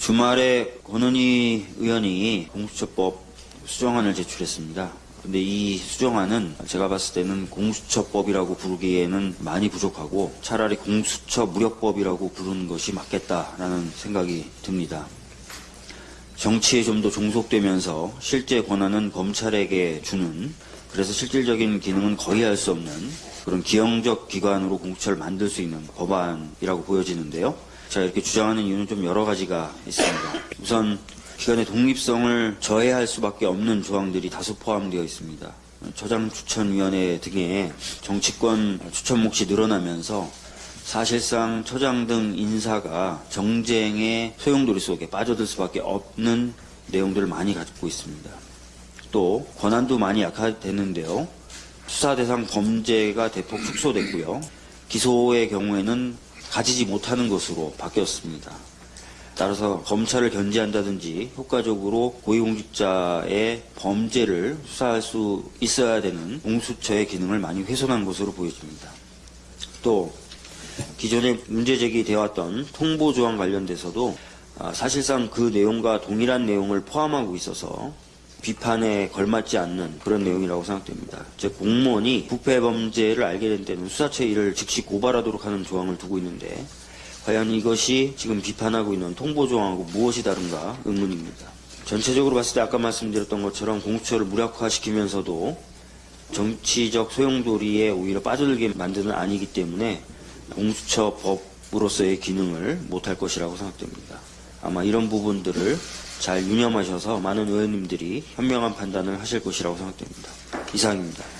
주말에 권은희 의원이 공수처법 수정안을 제출했습니다. 근데 이 수정안은 제가 봤을 때는 공수처법이라고 부르기에는 많이 부족하고 차라리 공수처 무력법이라고 부르는 것이 맞겠다라는 생각이 듭니다. 정치에 좀 더 종속되면서 실제 권한은 검찰에게 주는 그래서 실질적인 기능은 거의 할 수 없는 그런 기형적 기관으로 공수처를 만들 수 있는 법안이라고 보여지는데요. 제가 이렇게 주장하는 이유는 좀 여러 가지가 있습니다. 우선 기관의 독립성을 저해할 수밖에 없는 조항들이 다수 포함되어 있습니다. 처장 추천위원회 등의 정치권 추천 몫이 늘어나면서 사실상 처장 등 인사가 정쟁의 소용돌이 속에 빠져들 수밖에 없는 내용들을 많이 갖고 있습니다. 또 권한도 많이 약화됐는데요. 수사 대상 범죄가 대폭 축소됐고요. 기소의 경우에는 가지지 못하는 것으로 바뀌었습니다. 따라서 검찰을 견제한다든지 효과적으로 고위공직자의 범죄를 수사할 수 있어야 되는 공수처의 기능을 많이 훼손한 것으로 보여집니다. 또 기존에 문제 제기 되어 왔던 통보 조항 관련돼서도 아, 사실상 그 내용과 동일한 내용을 포함하고 있어서 비판에 걸맞지 않는 그런 내용이라고 생각됩니다. 즉 공무원이 부패 범죄를 알게 된 때는 수사처에 이를 즉시 고발하도록 하는 조항을 두고 있는데 과연 이것이 지금 비판하고 있는 통보 조항하고 무엇이 다른가 의문입니다. 전체적으로 봤을 때 아까 말씀드렸던 것처럼 공수처를 무력화시키면서도 정치적 소용돌이에 오히려 빠져들게 만드는 아니기 때문에 공수처 법으로서의 기능을 못할 것이라고 생각됩니다. 아마 이런 부분들을 잘 유념하셔서 많은 의원님들이 현명한 판단을 하실 것이라고 생각됩니다. 이상입니다.